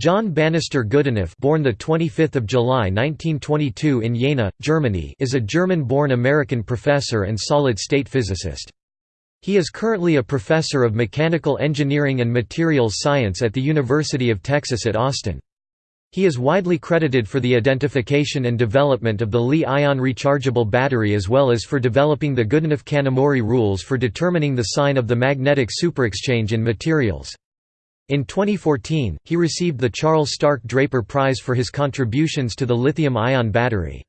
John Bannister Goodenough born the 25th of July 1922 in Jena, Germany is a German-born American professor and solid-state physicist. He is currently a professor of mechanical engineering and materials science at the University of Texas at Austin. He is widely credited for the identification and development of the Li-ion rechargeable battery as well as for developing the Goodenough-Kanamori rules for determining the sign of the magnetic superexchange in materials. In 2014, he received the Charles Stark Draper Prize for his contributions to the lithium-ion battery.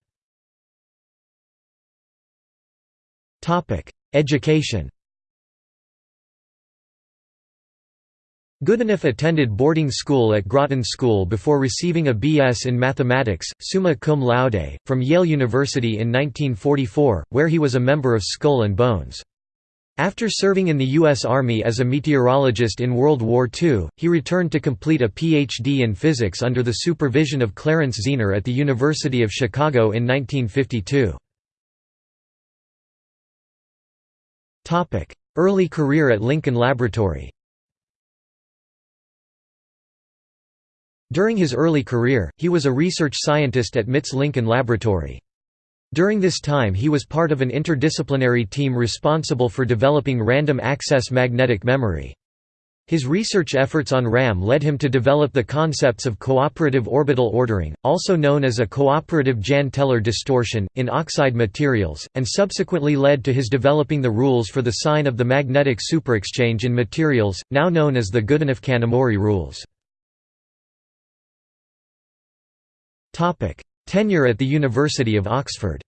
Education Goodenough attended boarding school at Groton School before receiving a B.S. in mathematics, summa cum laude, from Yale University in 1944, where he was a member of Skull and Bones. After serving in the U.S. Army as a meteorologist in World War II, he returned to complete a Ph.D. in physics under the supervision of Clarence Zener at the University of Chicago in 1952. Early career at Lincoln Laboratory During his early career, he was a research scientist at MIT's Lincoln Laboratory. During this time he was part of an interdisciplinary team responsible for developing random access magnetic memory. His research efforts on RAM led him to develop the concepts of cooperative orbital ordering, also known as a cooperative Jahn-Teller distortion, in oxide materials, and subsequently led to his developing the rules for the sign of the magnetic superexchange in materials, now known as the Goodenough-Kanamori rules. Tenure at the University of Oxford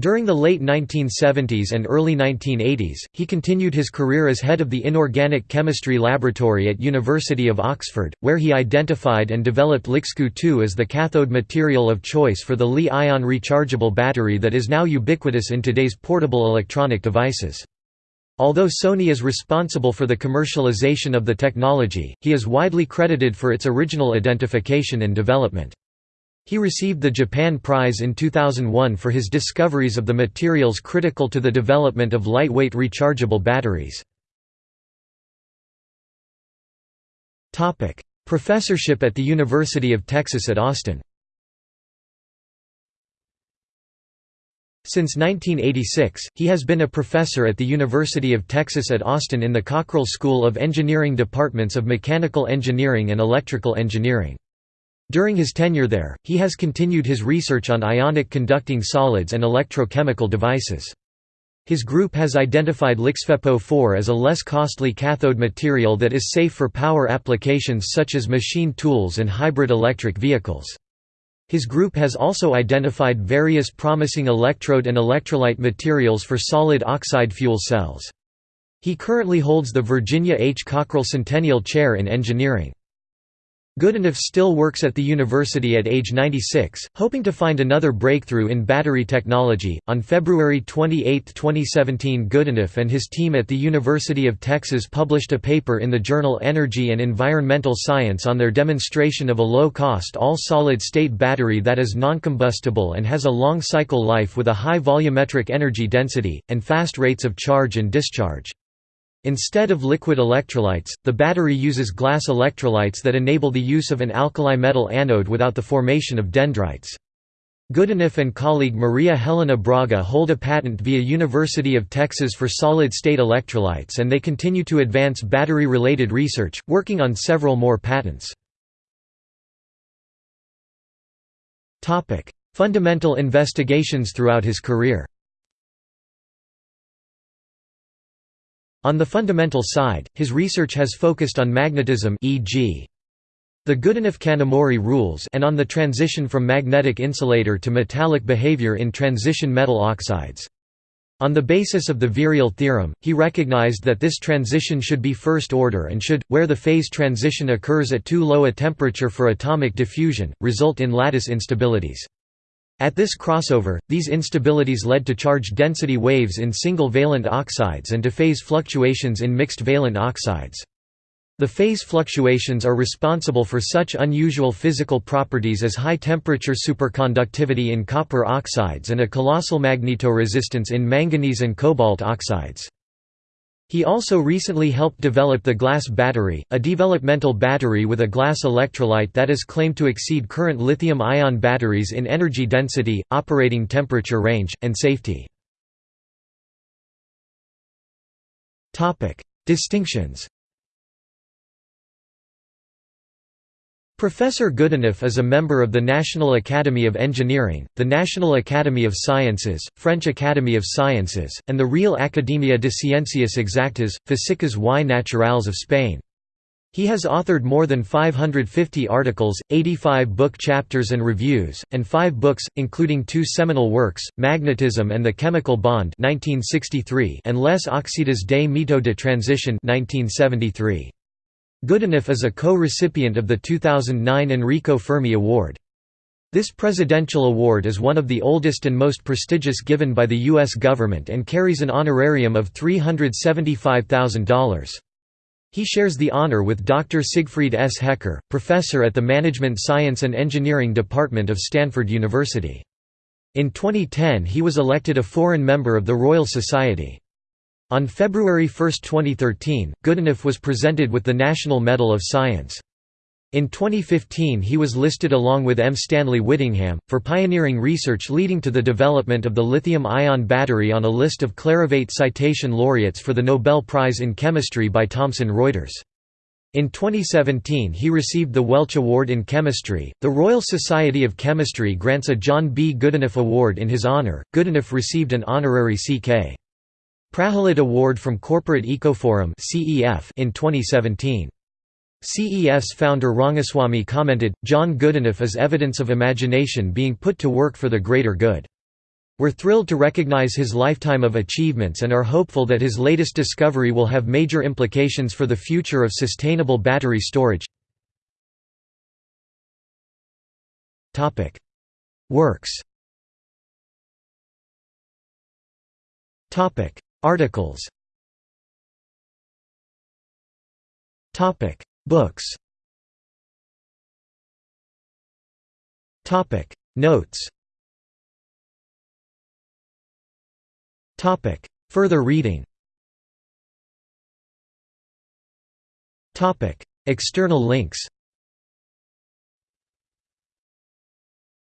During the late 1970s and early 1980s, he continued his career as head of the Inorganic Chemistry Laboratory at University of Oxford, where he identified and developed LiXCu2 as the cathode material of choice for the Li-ion rechargeable battery that is now ubiquitous in today's portable electronic devices. Although Sony is responsible for the commercialization of the technology, he is widely credited for its original identification and development. He received the Japan Prize in 2001 for his discoveries of the materials critical to the development of lightweight rechargeable batteries. Professorship at the University of Texas at Austin Since 1986, he has been a professor at the University of Texas at Austin in the Cockrell School of Engineering departments of Mechanical Engineering and Electrical Engineering. During his tenure there, he has continued his research on ionic conducting solids and electrochemical devices. His group has identified LiXFePO4 as a less costly cathode material that is safe for power applications such as machine tools and hybrid electric vehicles. His group has also identified various promising electrode and electrolyte materials for solid oxide fuel cells. He currently holds the Virginia H. Cockrell Centennial Chair in Engineering. Goodenough still works at the university at age 96, hoping to find another breakthrough in battery technology. On February 28, 2017, Goodenough and his team at the University of Texas published a paper in the journal Energy and Environmental Science on their demonstration of a low-cost all-solid-state battery that is noncombustible and has a long cycle life with a high volumetric energy density, and fast rates of charge and discharge. Instead of liquid electrolytes, the battery uses glass electrolytes that enable the use of an alkali metal anode without the formation of dendrites. Goodenough and colleague Maria Helena Braga hold a patent via University of Texas for solid-state electrolytes and they continue to advance battery-related research, working on several more patents. Fundamental investigations throughout his career On the fundamental side, his research has focused on magnetism e.g. the Goodenough-Kanamori rules and on the transition from magnetic insulator to metallic behavior in transition metal oxides. On the basis of the virial theorem, he recognized that this transition should be first order and should, where the phase transition occurs at too low a temperature for atomic diffusion, result in lattice instabilities. At this crossover, these instabilities led to charge density waves in single-valent oxides and to phase fluctuations in mixed-valent oxides. The phase fluctuations are responsible for such unusual physical properties as high-temperature superconductivity in copper oxides and a colossal magnetoresistance in manganese and cobalt oxides. He also recently helped develop the glass battery, a developmental battery with a glass electrolyte that is claimed to exceed current lithium-ion batteries in energy density, operating temperature range, and safety. Distinctions Professor Goodenough is a member of the National Academy of Engineering, the National Academy of Sciences, French Academy of Sciences, and the Real Academia de Ciencias Exactas, Físicas y Naturales of Spain. He has authored more than 550 articles, 85 book chapters and reviews, and five books, including two seminal works, Magnetism and the Chemical Bond 1963 and Les Oxydes des métaux de transition 1973. Goodenough is a co-recipient of the 2009 Enrico Fermi Award. This presidential award is one of the oldest and most prestigious given by the U.S. government and carries an honorarium of $375,000. He shares the honor with Dr. Siegfried S. Hecker, professor at the Management Science and Engineering Department of Stanford University. In 2010 he was elected a foreign member of the Royal Society. On February 1, 2013, Goodenough was presented with the National Medal of Science. In 2015 he was listed along with M. Stanley Whittingham, for pioneering research leading to the development of the lithium-ion battery on a list of Clarivate citation laureates for the Nobel Prize in Chemistry by Thomson Reuters. In 2017 he received the Welch Award in Chemistry. The Royal Society of Chemistry grants a John B. Goodenough Award in his honor. Goodenough received an honorary C.K. Prahalad Award from Corporate Ecoforum in 2017. CEF's founder Rangaswami commented, John Goodenough is evidence of imagination being put to work for the greater good. We're thrilled to recognize his lifetime of achievements and are hopeful that his latest discovery will have major implications for the future of sustainable battery storage. Works Articles. Topic. Books. Topic. Notes. Topic. Further reading. Topic. External links.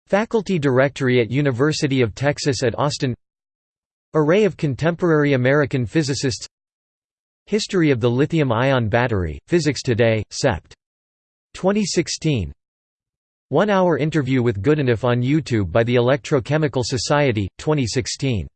Faculty Directory at University of Texas at Austin Array of contemporary American physicists. History of the lithium-ion battery, Physics Today, Sept. 2016 One-hour interview with Goodenough on YouTube by the Electrochemical Society, 2016